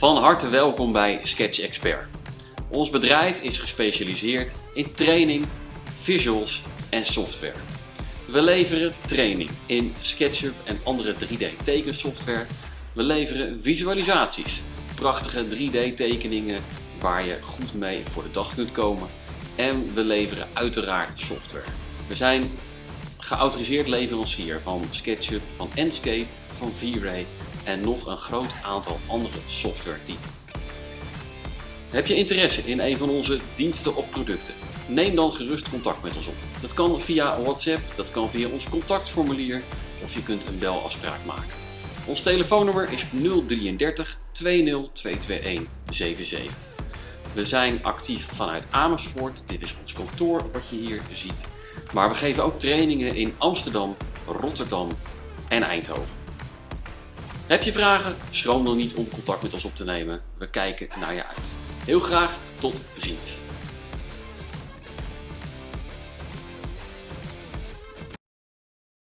Van harte welkom bij Sketch Expert. Ons bedrijf is gespecialiseerd in training, visuals en software. We leveren training in SketchUp en andere 3D tekensoftware. We leveren visualisaties, prachtige 3D tekeningen waar je goed mee voor de dag kunt komen. En we leveren uiteraard software. We zijn geautoriseerd leverancier van SketchUp, van Enscape, van V-Ray en nog een groot aantal andere software typen. Heb je interesse in een van onze diensten of producten? Neem dan gerust contact met ons op. Dat kan via WhatsApp, dat kan via ons contactformulier of je kunt een belafspraak maken. Ons telefoonnummer is 033 20 221 77. We zijn actief vanuit Amersfoort, dit is ons kantoor wat je hier ziet. Maar we geven ook trainingen in Amsterdam, Rotterdam en Eindhoven. Heb je vragen? Schroom dan niet om contact met ons op te nemen. We kijken naar je uit. Heel graag tot ziens.